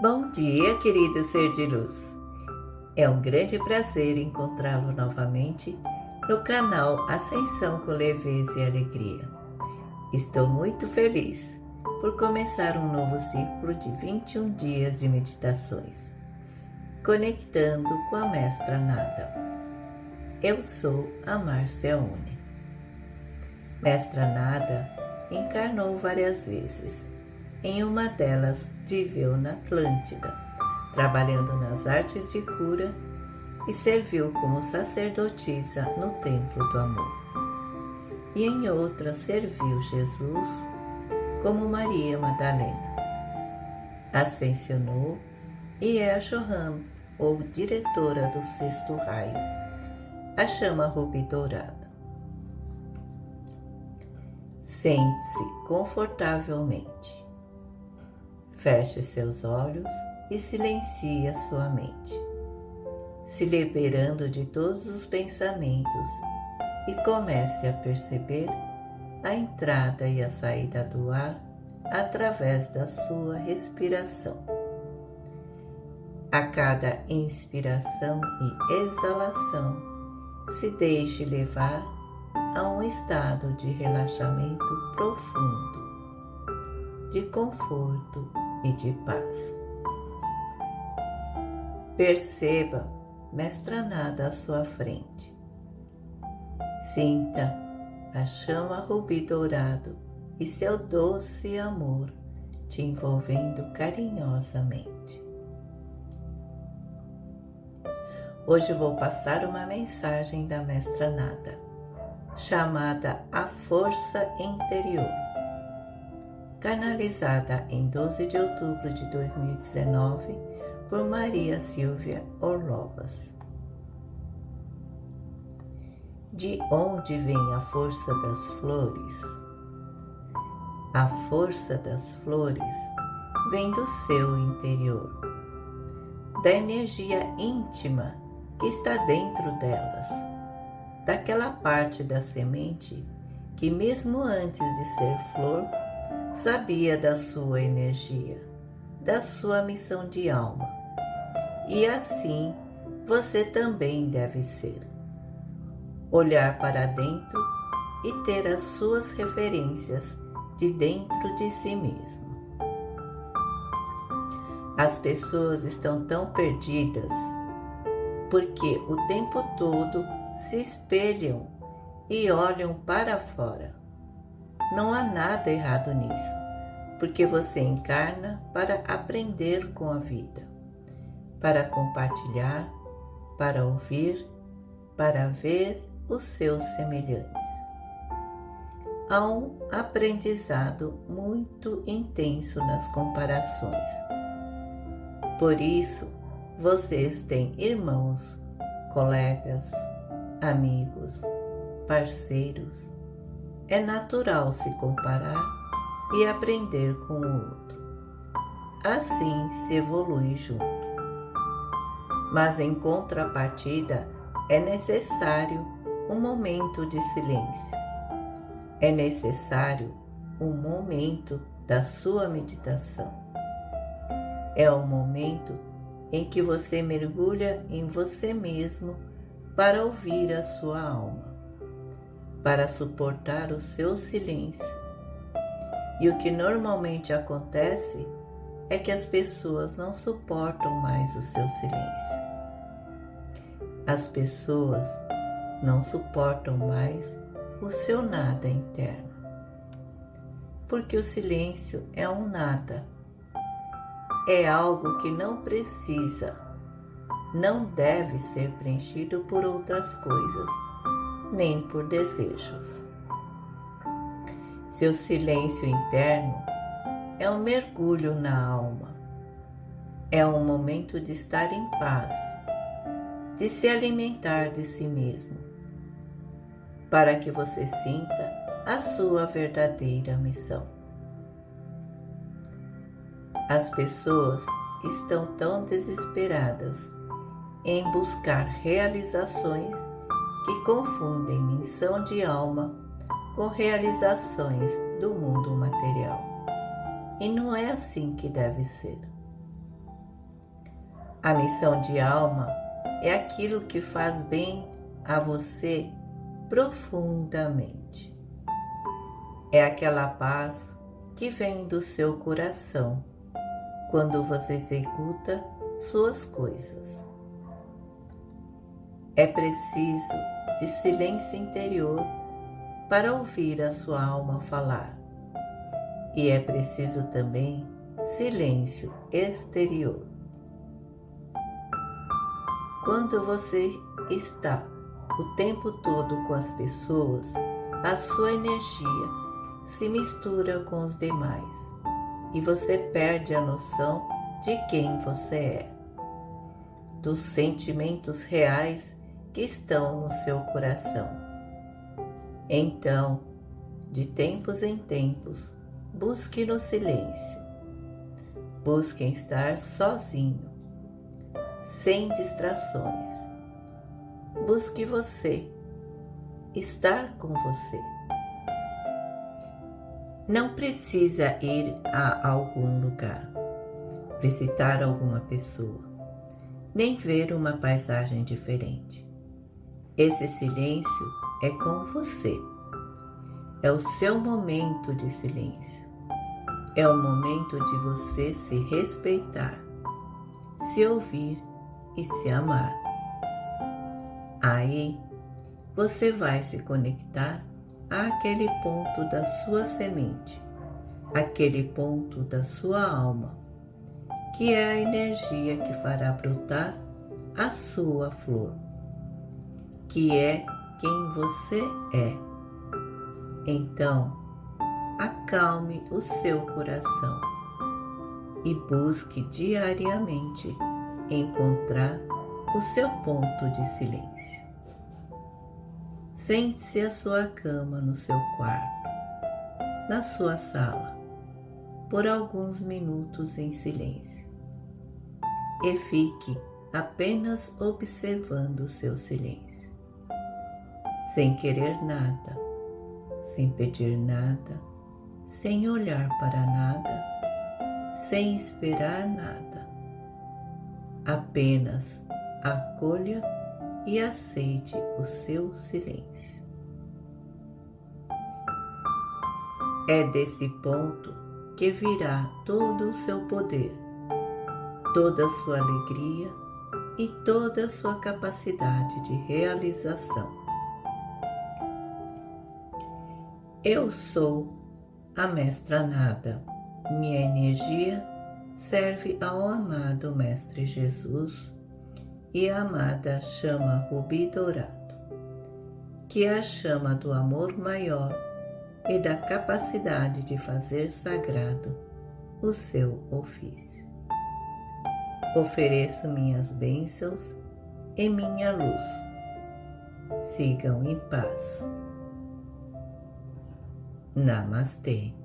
Bom dia, querido ser de luz. É um grande prazer encontrá-lo novamente no canal Ascensão com Leveza e Alegria. Estou muito feliz por começar um novo ciclo de 21 dias de meditações, conectando com a Mestra Nada. Eu sou a Márcia Une. Mestra Nada encarnou várias vezes em uma delas, viveu na Atlântida, trabalhando nas artes de cura e serviu como sacerdotisa no Templo do Amor. E em outra serviu Jesus como Maria Madalena. Ascensionou e é a Johan, ou diretora do sexto raio, a chama rubi dourada. Sente-se confortavelmente Feche seus olhos e silencie a sua mente, se liberando de todos os pensamentos e comece a perceber a entrada e a saída do ar através da sua respiração. A cada inspiração e exalação, se deixe levar a um estado de relaxamento profundo, de conforto e de paz. Perceba Mestra Nada à sua frente. Sinta a chama rubi dourado e seu doce amor te envolvendo carinhosamente. Hoje vou passar uma mensagem da Mestra Nada, chamada A Força Interior canalizada em 12 de outubro de 2019 por Maria Silvia Orlovas. De onde vem a força das flores? A força das flores vem do seu interior, da energia íntima que está dentro delas, daquela parte da semente que, mesmo antes de ser flor, sabia da sua energia, da sua missão de alma. E assim você também deve ser. Olhar para dentro e ter as suas referências de dentro de si mesmo. As pessoas estão tão perdidas porque o tempo todo se espelham e olham para fora não há nada errado nisso, porque você encarna para aprender com a vida, para compartilhar, para ouvir, para ver os seus semelhantes. Há um aprendizado muito intenso nas comparações. Por isso, vocês têm irmãos, colegas, amigos, parceiros, é natural se comparar e aprender com o outro. Assim se evolui junto. Mas em contrapartida, é necessário um momento de silêncio. É necessário um momento da sua meditação. É o momento em que você mergulha em você mesmo para ouvir a sua alma para suportar o seu silêncio. E o que normalmente acontece é que as pessoas não suportam mais o seu silêncio. As pessoas não suportam mais o seu nada interno. Porque o silêncio é um nada. É algo que não precisa, não deve ser preenchido por outras coisas nem por desejos. Seu silêncio interno é um mergulho na alma, é um momento de estar em paz, de se alimentar de si mesmo, para que você sinta a sua verdadeira missão. As pessoas estão tão desesperadas em buscar realizações que confundem missão de alma com realizações do mundo material. E não é assim que deve ser. A missão de alma é aquilo que faz bem a você profundamente. É aquela paz que vem do seu coração quando você executa suas coisas. É preciso de silêncio interior para ouvir a sua alma falar. E é preciso também silêncio exterior. Quando você está o tempo todo com as pessoas, a sua energia se mistura com os demais e você perde a noção de quem você é, dos sentimentos reais que estão no seu coração. Então, de tempos em tempos, busque no silêncio. Busque estar sozinho sem distrações. Busque você, estar com você. Não precisa ir a algum lugar, visitar alguma pessoa, nem ver uma paisagem diferente. Esse silêncio é com você. É o seu momento de silêncio. É o momento de você se respeitar, se ouvir e se amar. Aí você vai se conectar àquele ponto da sua semente, aquele ponto da sua alma, que é a energia que fará brotar a sua flor, que é quem você é. Então, acalme o seu coração e busque diariamente encontrar o seu ponto de silêncio. Sente-se à sua cama no seu quarto, na sua sala, por alguns minutos em silêncio e fique apenas observando o seu silêncio, sem querer nada, sem pedir nada, sem olhar para nada, sem esperar nada Apenas acolha e aceite o seu silêncio. É desse ponto que virá todo o seu poder, toda a sua alegria e toda a sua capacidade de realização. Eu sou a Mestra Nada, minha energia serve ao amado Mestre Jesus e a amada chama Rubi Dourado, que é a chama do amor maior e da capacidade de fazer sagrado o seu ofício. Ofereço minhas bênçãos e minha luz. Sigam em paz. Namastê.